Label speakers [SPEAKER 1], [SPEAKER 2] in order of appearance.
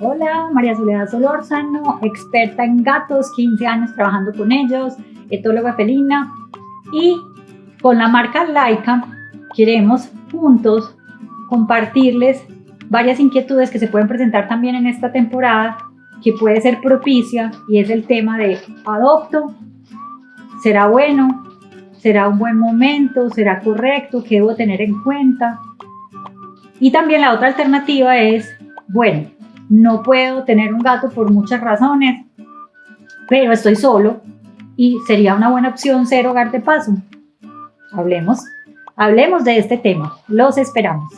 [SPEAKER 1] Hola, María Soledad Solórzano, experta en gatos, 15 años trabajando con ellos, etóloga felina. Y con la marca Laika queremos juntos compartirles varias inquietudes que se pueden presentar también en esta temporada que puede ser propicia y es el tema de adopto, será bueno, será un buen momento, será correcto, qué debo tener en cuenta. Y también la otra alternativa es, bueno, no puedo tener un gato por muchas razones, pero estoy solo y sería una buena opción ser hogar de paso. Hablemos, hablemos de este tema. Los esperamos.